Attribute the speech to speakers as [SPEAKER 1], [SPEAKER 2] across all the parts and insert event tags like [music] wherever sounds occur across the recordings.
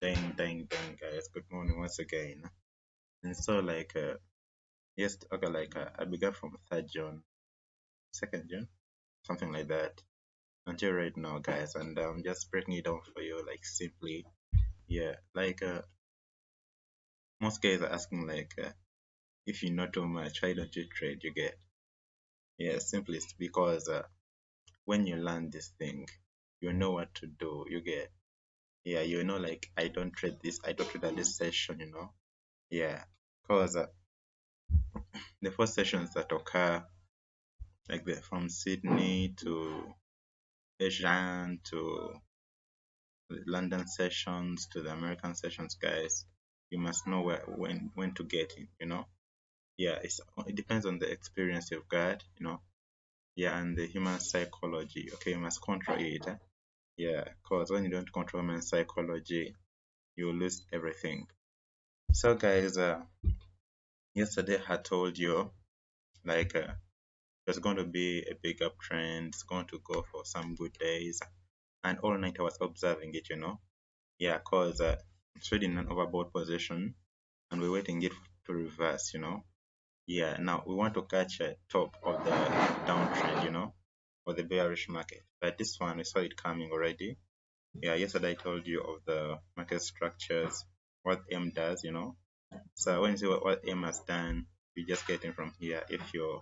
[SPEAKER 1] Dang, dang, dang, guys. Good morning once again. And so, like, uh, yes, okay, like, uh, I began from 3rd June, 2nd June, something like that, until right now, guys. And I'm just breaking it down for you, like, simply. Yeah, like, uh, most guys are asking, like, uh, if you know too much, why don't you trade? You get, yeah, simply it's because uh, when you learn this thing, you know what to do. You get, yeah, you know, like, I don't trade this, I don't trade at this session, you know, yeah, because uh, the first sessions that occur, like the from Sydney to Asian to London sessions to the American sessions, guys, you must know where when when to get in, you know. Yeah, it's it depends on the experience you've got, you know. Yeah, and the human psychology. Okay, you must control it. eh? Yeah, because when you don't control human psychology, you lose everything. So, guys, uh, yesterday I told you like uh, there's going to be a big uptrend. It's going to go for some good days, and all night I was observing it. You know, yeah, cause uh, it's trading an overbought position, and we're waiting it to reverse. You know, yeah. Now we want to catch a top of the downtrend. You know, or the bearish market. But this one we saw it coming already. Yeah, yesterday I told you of the market structures, what M does. You know, so when you see what, what M has done, you just getting from here if you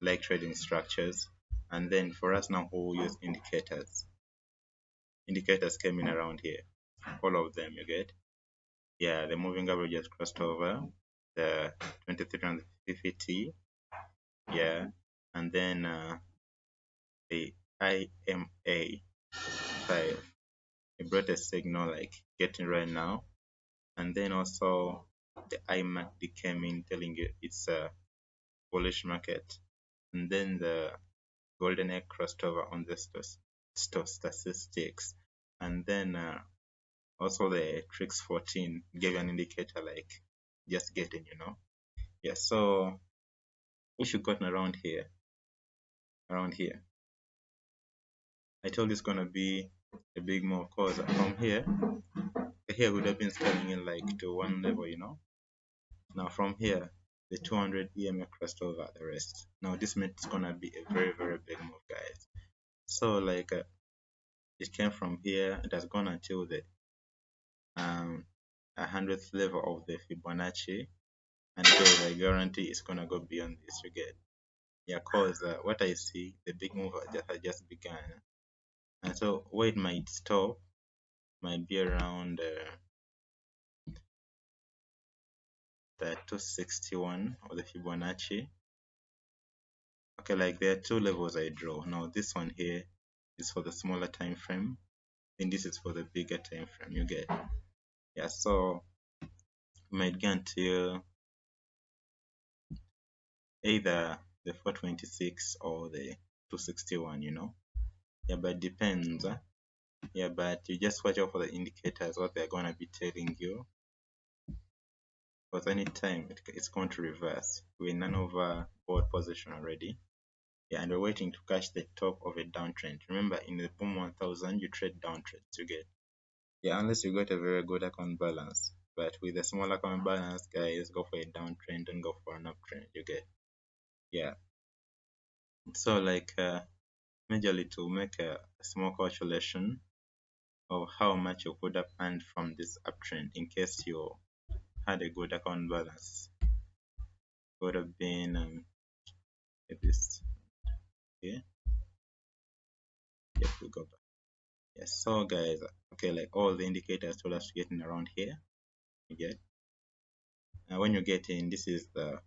[SPEAKER 1] like trading structures. And then for us now, we'll use indicators. Indicators came in around here, all of them you get. Yeah, the moving average just crossed over the 2350, yeah, and then uh, the EMA 5, it brought a signal like getting right now, and then also the IMACD came in telling you it's a bullish market, and then the golden egg crossed over on the sto- sto- statistics, and then uh, also the TRIX 14 gave an indicator like just getting you know. Yeah so if you gotten around here around here i told it's gonna be a big move cause from here here would have been scaling in like to one level you know? Now from here the 200 EMA crossed over the rest. Now this means it's gonna be a very very big move guys. So like uh, it came from here. It has gone until the um a hundredth level of the Fibonacci. And guys I guarantee it's gonna go beyond this you get. Yeah cause uh, what I see the big move just has just begun and so where it might stop might be around uh, the 261 of the Fibonacci. Okay like there are two levels I draw. Now this one here is for the smaller time frame and this is for the bigger time frame you get. Yeah so we might get until either the 426 or the 261 you know yeah but depends huh? yeah but you just watch out for the indicators what they're to be telling you. Because anytime it, it's going to reverse. We're in an overbought position already. Yeah and we're waiting to catch the top of a downtrend. Remember in the boom 1000 you trade downtrends you get. Yeah unless you got a very good account balance. But with a small account balance guys go for a downtrend and go for an uptrend you get. Yeah. So like uh, majorly to make a small calculation of how much you could have earned from this uptrend in case you had a good account balance. Would have been um, this okay. Yes we go back yes so guys okay like all the indicators told us to get in around here you get. Now when you get in this is the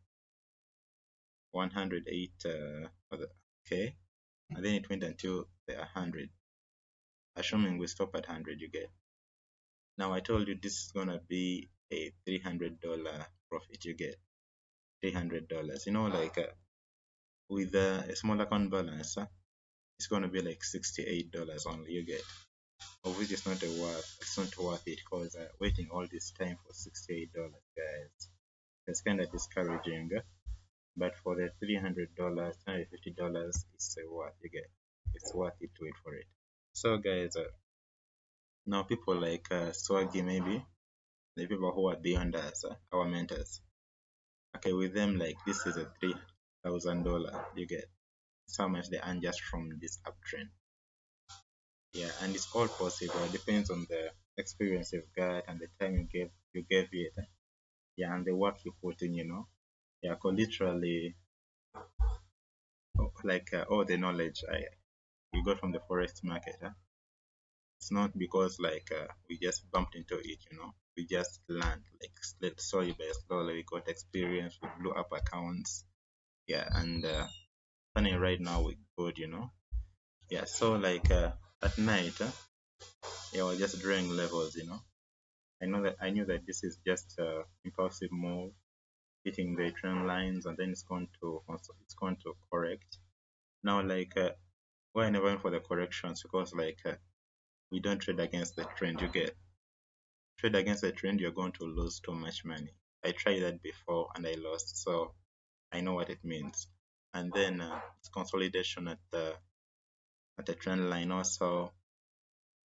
[SPEAKER 1] 108 uh, okay and then it went until the 100 assuming we stop at 100 you get. Now i told you this is gonna be a 300 dollar profit you get 300 dollars. You know like uh, with uh, a small account balance uh, it's gonna be like 68 dollars only you get. Of which is not a worth it's not worth it because uh, waiting all this time for 68 dollars guys it's kind of discouraging but for the 300 dollars 250 dollars it's uh, worth you get it's worth it to wait for it so guys uh, Now people like uh, Swaggy maybe, the people who are beyond us, uh, our mentors. Okay, with them like this is a three thousand dollar you get. So much they earn just from this uptrend. Yeah, and it's all possible. It depends on the experience you've got and the time you gave you gave it. Yeah, and the work you put in, you know. Yeah, literally like uh, all the knowledge I you got from the forex market. Huh? It's not because like uh, we just bumped into it, you know. We just learned like slowly by slowly. We got experience. We blew up accounts. Yeah, and uh, funny right now we good, you know. Yeah, so like uh, at night, uh, yeah, we're just drawing levels, you know. I know that I knew that this is just uh, impulsive move, hitting the trend lines, and then it's going to it's going to correct. Now, like uh, I never for the corrections because like uh, we don't trade against the trend. You get trade against the trend, you're going to lose too much money. I tried that before and I lost, so I know what it means. And then uh, it's consolidation at the at the trend line also.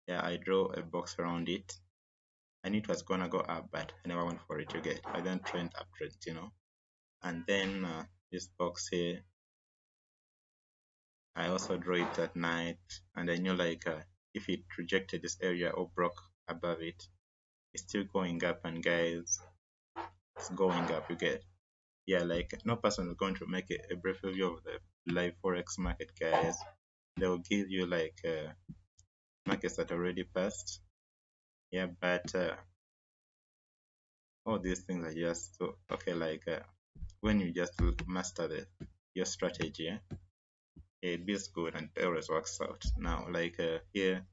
[SPEAKER 1] Yeah, I draw a box around it. I knew it was gonna go up, but I never went for it. You get I don't trend uptrend, you know. And then uh, this box here, I also draw it at night, and I knew like uh, if it rejected this area or broke above it, it's still going up, and guys, it's going up. You get yeah, like no person is going to make a, a brief review of the live forex market, guys. They will give you like uh, markets that already passed. Yeah, but uh, all these things are just so okay. Like uh, when you just master the your strategy, it is good and always works out. Now, like uh, here,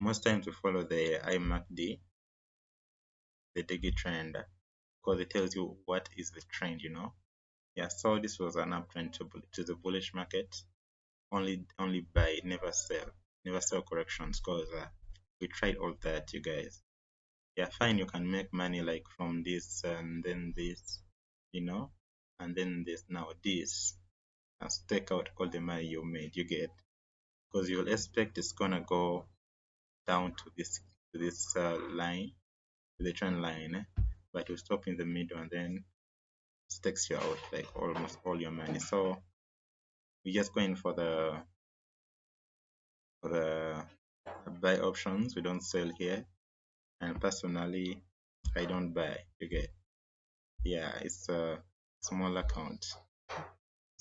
[SPEAKER 1] most times we follow the IMACD, the daily trend, because it tells you what is the trend, you know. Yeah, so this was an uptrend to, to the bullish market. Only, only buy, never sell, never sell corrections, because uh, we tried all that, you guys. Yeah, fine, you can make money like from this and then this, you know, and then this. Now this, and take out all the money you made, you get, because you'll expect it's gonna go down to this to this uh, line, to the trend line, eh? but you stop in the middle and then it takes you out like almost all your money. So we're just going for the for the buy options. We don't sell here, and personally, I don't buy. okay yeah, it's a small account.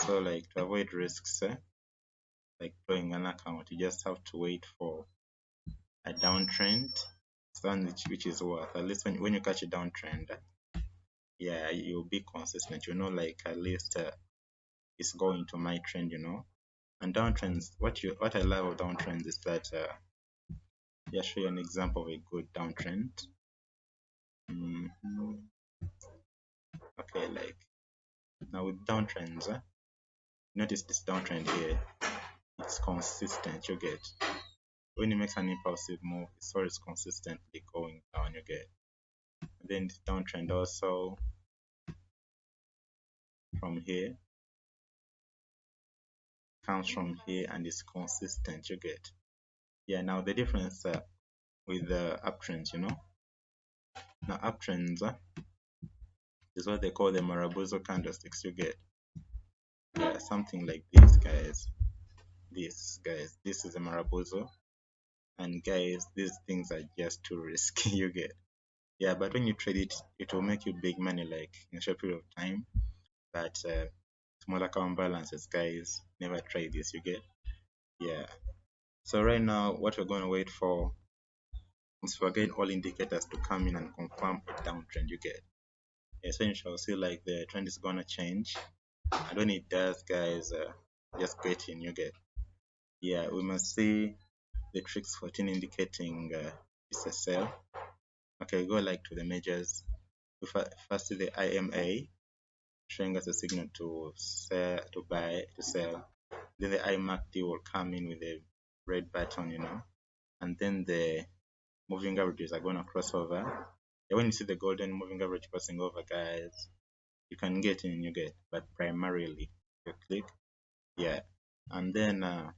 [SPEAKER 1] So like to avoid risks, eh? like drawing an account, you just have to wait for a downtrend which, which is worth at least when, when you catch a downtrend yeah you'll be consistent you know like at least uh, it's going to my trend you know and downtrends what you what i love about downtrends is that uh yeah show you an example of a good downtrend mm -hmm. okay like now with downtrends uh, notice this downtrend here it's consistent you get when it makes an impulsive move, it's always consistently going down, you get. And then the downtrend also from here comes from here and is consistent, you get. Yeah, now the difference uh, with the uptrends, you know. Now uptrends uh, is what they call the Marubozu candlesticks, you get. Yeah, something like this, guys. This, guys. This is a Marubozu and guys these things are just too risky [laughs] you get yeah but when you trade it it will make you big money like in a short period of time but uh, small account balances guys never try this you get yeah so right now what we're going to wait for is for getting all indicators to come in and confirm a downtrend you get essentially see like the trend is gonna change and when it does guys uh, just get in you get yeah we must see the TRIX 14 indicating uh, it's a sell. Okay, go like to the majors. First the EMA showing us a signal to sell, to buy, to sell. Then the IMACD will come in with a red button, you know, and then the moving averages are going to cross over. Yeah, when you see the golden moving average crossing over, guys, you can get in, you get, but primarily you click, yeah, and then uh,